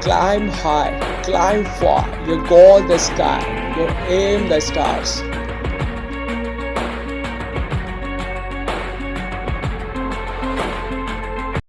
climb high, climb far, your goal the sky, your aim the stars.